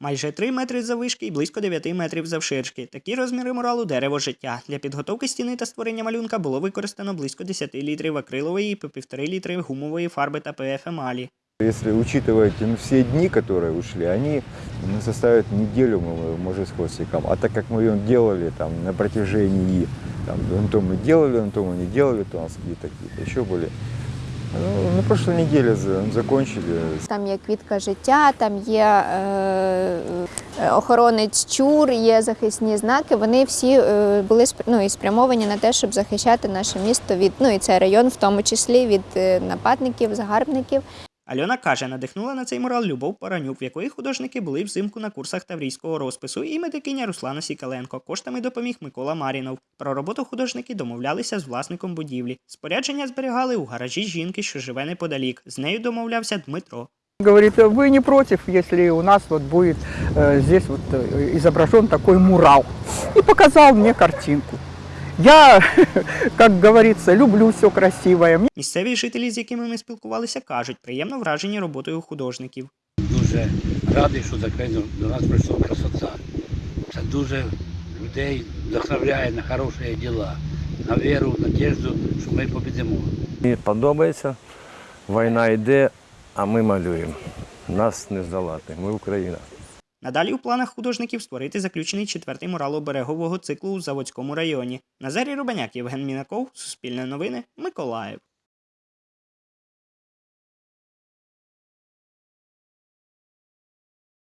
Майже 3 метри заввишки і близько 9 метрів завширшки. Такі розміри муралу дерево життя. Для підготовки стіни та створення малюнка було використано близько 10 літрів акрилової і по 1,5 літри гумової фарби та ПФ емалі. Если учитывать ну, все дни, которые ушли, они ну, составят неделю, мы- может, с хвостиком. А так как мы ее делали там, на протяжении, там, ну, то мы делали, на то мы не делали, то у нас какие-то какие еще были. Ну, на прошлой неделе за- закончили. Там є квітка життя, там є е, е, охоронець чур, є захисні знаки. Вони всі е, були ну, і спрямовані на те, щоб захищати наше місто від ну і цей район, в тому числі від е, нападників, загарбників. Альона каже, надихнула на цей мурал Любов Паранюк, в якої художники були взимку на курсах таврійського розпису, і медикиня Руслана Сікаленко. Коштами допоміг Микола Марінов. Про роботу художники домовлялися з власником будівлі. Спорядження зберігали у гаражі жінки, що живе неподалік. З нею домовлявся Дмитро. Говорит, вы не против, если у нас вот будет э, здесь вот э, изображен такой мурал. И показал мне картинку. Я, как говорится, люблю все красивое. Місцеві жителі, з якими ми спілкувалися, кажуть, приємно вражені роботою художників. Дуже радий, що так до до нас прийшла красота. Це дуже людей вдохновляє на хороші діла, на віру, надіжду, що ми побідемо. Мені подобається, війна йде, а ми малюємо. Нас не здолати, ми Україна. Надалі у планах художників створити заключений четвертий мурал оберегового циклу у Заводському районі. Назарій Рубаняк, Євген Мінаков, Суспільне новини, Миколаїв.